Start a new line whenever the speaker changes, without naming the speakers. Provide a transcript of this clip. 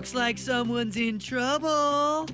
Looks like someone's in trouble.